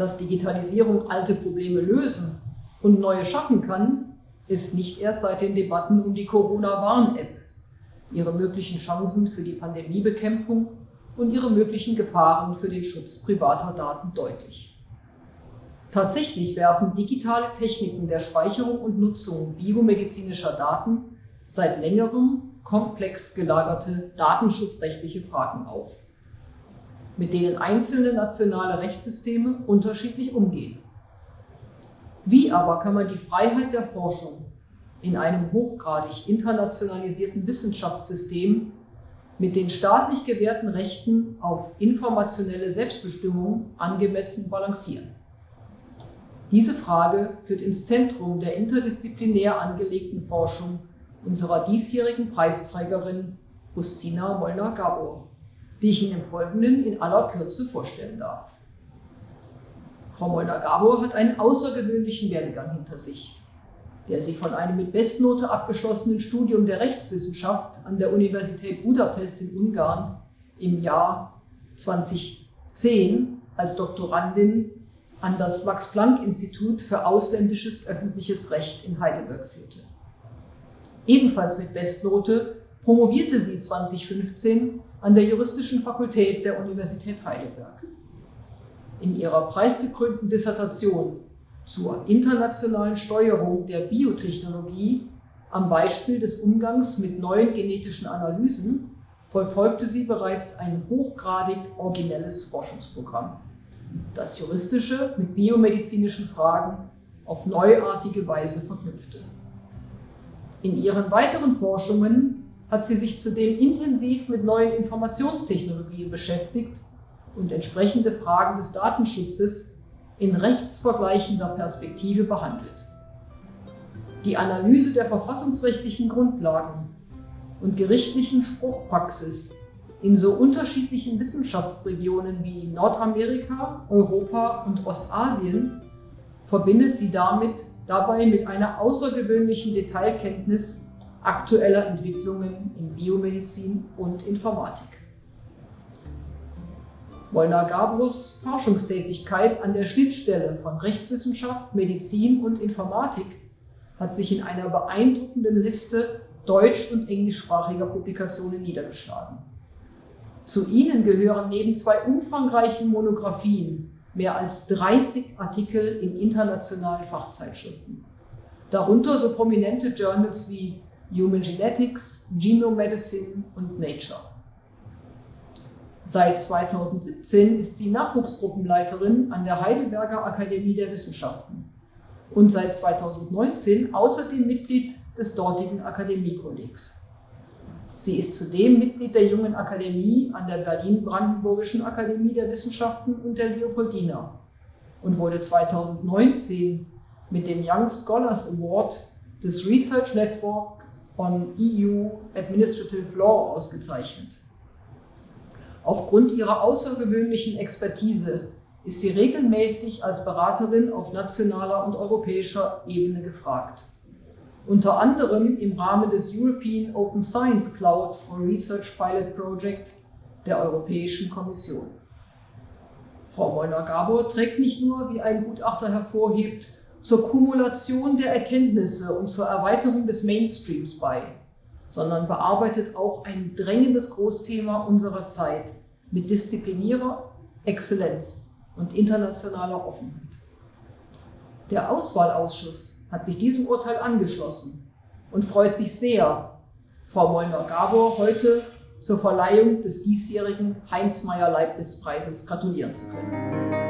dass Digitalisierung alte Probleme lösen und neue schaffen kann, ist nicht erst seit den Debatten um die Corona-Warn-App, ihre möglichen Chancen für die Pandemiebekämpfung und ihre möglichen Gefahren für den Schutz privater Daten deutlich. Tatsächlich werfen digitale Techniken der Speicherung und Nutzung biomedizinischer Daten seit längerem komplex gelagerte datenschutzrechtliche Fragen auf, mit denen einzelne nationale Rechtssysteme unterschiedlich umgehen. Wie aber kann man die Freiheit der Forschung in einem hochgradig internationalisierten Wissenschaftssystem mit den staatlich gewährten Rechten auf informationelle Selbstbestimmung angemessen balancieren? Diese Frage führt ins Zentrum der interdisziplinär angelegten Forschung unserer diesjährigen Preisträgerin Justina Molnar-Gabor, die ich Ihnen im Folgenden in aller Kürze vorstellen darf. Frau Molnar-Gabor hat einen außergewöhnlichen Werdegang hinter sich, der sie von einem mit Bestnote abgeschlossenen Studium der Rechtswissenschaft an der Universität Budapest in Ungarn im Jahr 2010 als Doktorandin an das Max-Planck-Institut für ausländisches öffentliches Recht in Heidelberg führte. Ebenfalls mit Bestnote promovierte sie 2015 an der Juristischen Fakultät der Universität Heidelberg. In ihrer preisgekrönten Dissertation zur internationalen Steuerung der Biotechnologie am Beispiel des Umgangs mit neuen genetischen Analysen verfolgte sie bereits ein hochgradig originelles Forschungsprogramm das Juristische mit biomedizinischen Fragen auf neuartige Weise verknüpfte. In ihren weiteren Forschungen hat sie sich zudem intensiv mit neuen Informationstechnologien beschäftigt und entsprechende Fragen des Datenschutzes in rechtsvergleichender Perspektive behandelt. Die Analyse der verfassungsrechtlichen Grundlagen und gerichtlichen Spruchpraxis in so unterschiedlichen Wissenschaftsregionen wie Nordamerika, Europa und Ostasien verbindet sie damit dabei mit einer außergewöhnlichen Detailkenntnis aktueller Entwicklungen in Biomedizin und Informatik. Molnar Gabros Forschungstätigkeit an der Schnittstelle von Rechtswissenschaft, Medizin und Informatik hat sich in einer beeindruckenden Liste deutsch- und englischsprachiger Publikationen niedergeschlagen. Zu ihnen gehören neben zwei umfangreichen Monographien mehr als 30 Artikel in internationalen Fachzeitschriften. Darunter so prominente Journals wie Human Genetics, Genome Medicine und Nature. Seit 2017 ist sie Nachwuchsgruppenleiterin an der Heidelberger Akademie der Wissenschaften und seit 2019 außerdem Mitglied des dortigen Akademiekollegs. Sie ist zudem Mitglied der Jungen Akademie an der Berlin-Brandenburgischen Akademie der Wissenschaften und der Leopoldina und wurde 2019 mit dem Young Scholars Award des Research Network on EU Administrative Law ausgezeichnet. Aufgrund ihrer außergewöhnlichen Expertise ist sie regelmäßig als Beraterin auf nationaler und europäischer Ebene gefragt unter anderem im Rahmen des European Open Science Cloud for Research Pilot Project der Europäischen Kommission. Frau Molnar-Gabor trägt nicht nur, wie ein Gutachter hervorhebt, zur Kumulation der Erkenntnisse und zur Erweiterung des Mainstreams bei, sondern bearbeitet auch ein drängendes Großthema unserer Zeit mit disziplinierter Exzellenz und internationaler Offenheit. Der Auswahlausschuss hat sich diesem Urteil angeschlossen und freut sich sehr, Frau Molnar-Gabor heute zur Verleihung des diesjährigen Heinz-Meyer-Leibniz-Preises gratulieren zu können.